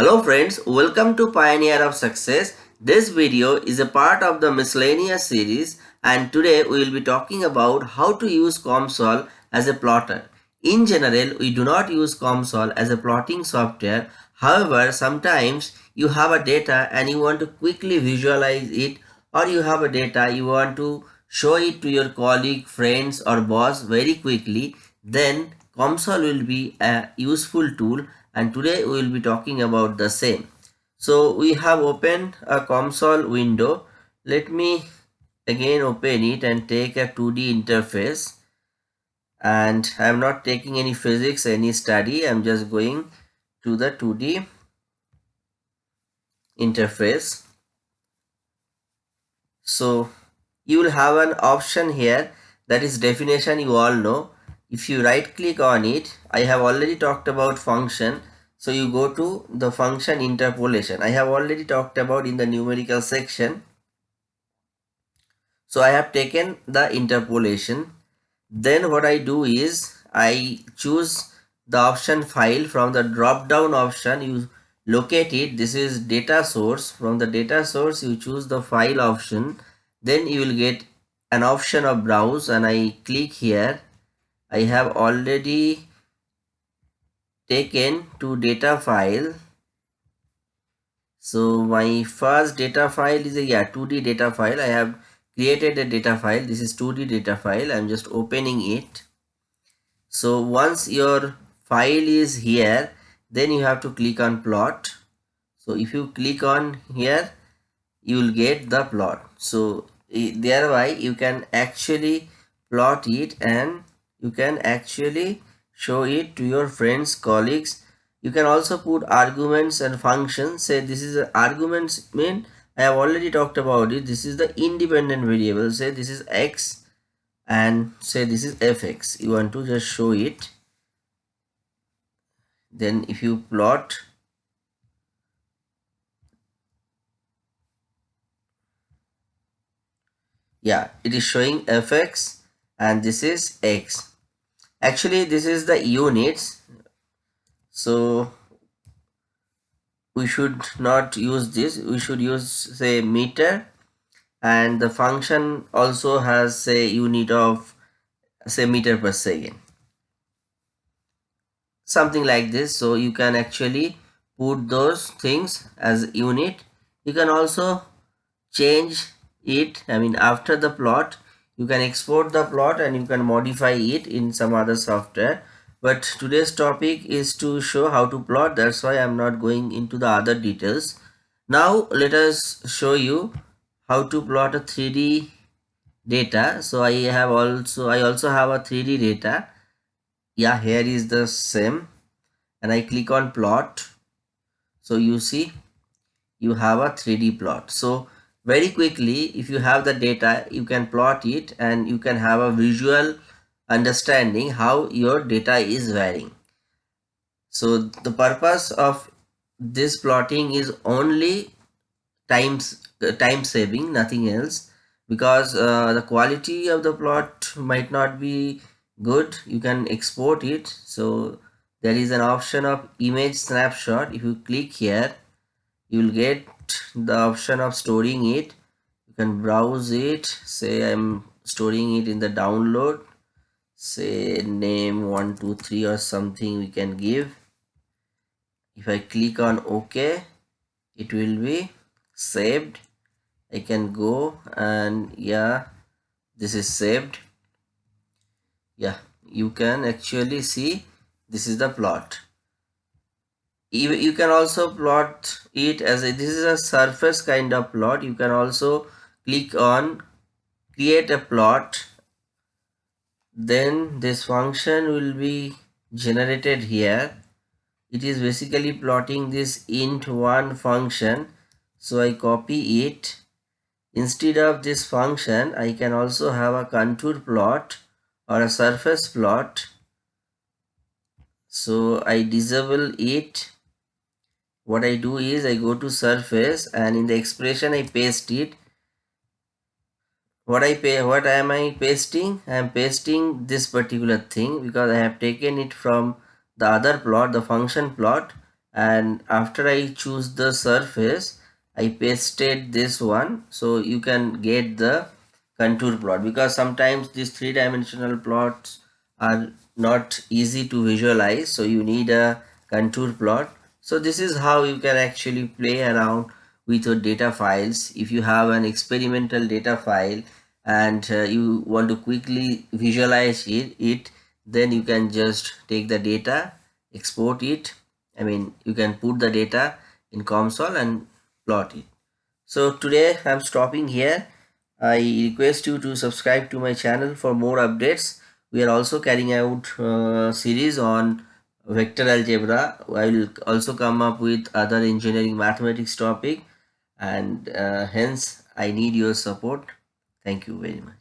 Hello friends, welcome to Pioneer of Success. This video is a part of the miscellaneous series and today we will be talking about how to use COMSOL as a plotter. In general, we do not use COMSOL as a plotting software. However, sometimes you have a data and you want to quickly visualize it or you have a data you want to show it to your colleague, friends or boss very quickly. Then COMSOL will be a useful tool and today we will be talking about the same. So we have opened a COMSOL window. Let me again open it and take a 2D interface. And I am not taking any physics any study. I'm just going to the 2D interface. So you will have an option here. That is definition you all know if you right click on it I have already talked about function. So you go to the function interpolation. I have already talked about in the numerical section. So I have taken the interpolation. Then what I do is I choose the option file from the drop down option. You locate it. This is data source. From the data source you choose the file option. Then you will get an option of browse and I click here I have already taken to data file. So my first data file is a yeah 2d data file. I have created a data file. This is 2d data file. I'm just opening it. So once your file is here then you have to click on plot. So if you click on here you will get the plot. So thereby you can actually plot it and you can actually show it to your friends colleagues. You can also put arguments and functions. Say this is arguments mean i have already talked about it. This is the independent variable. Say this is x and say this is fx you want to just show it. Then if you plot yeah it is showing fx and this is x actually this is the units so we should not use this. We should use say meter. And the function also has say unit of say meter per second. Something like this. So you can actually put those things as unit. You can also change it i mean after the plot you can export the plot and you can modify it in some other software. But today's topic is to show how to plot. That's why i'm not going into the other details. Now let us show you how to plot a 3d data. So i have also i also have a 3d data. Yeah here is the same. And i click on plot. So you see you have a 3d plot. So very quickly if you have the data you can plot it and you can have a visual understanding how your data is varying. So the purpose of this plotting is only times time saving nothing else because uh, the quality of the plot might not be good you can export it. So there is an option of image snapshot. If you click here you will get the option of storing it. You can browse it. Say i'm storing it in the download. Say name 123 or something we can give. If i click on ok it will be saved. I can go and yeah this is saved. Yeah you can actually see this is the plot you, you can also plot it as a, this is a surface kind of plot. You can also click on create a plot. Then this function will be generated here. It is basically plotting this int1 function. So i copy it. Instead of this function i can also have a contour plot or a surface plot. So i disable it what I do is I go to surface and in the expression I paste it. What I pay what am I pasting? I am pasting this particular thing because I have taken it from the other plot the function plot. And after I choose the surface I pasted this one. So you can get the contour plot because sometimes these three-dimensional plots are not easy to visualize. So you need a contour plot so this is how you can actually play around with your data files. If you have an experimental data file and uh, you want to quickly visualize it, it then you can just take the data export it. I mean you can put the data in COMSOL and plot it. So today I'm stopping here. I request you to subscribe to my channel for more updates. We are also carrying out uh, series on vector algebra I will also come up with other engineering mathematics topic and uh, hence I need your support. Thank you very much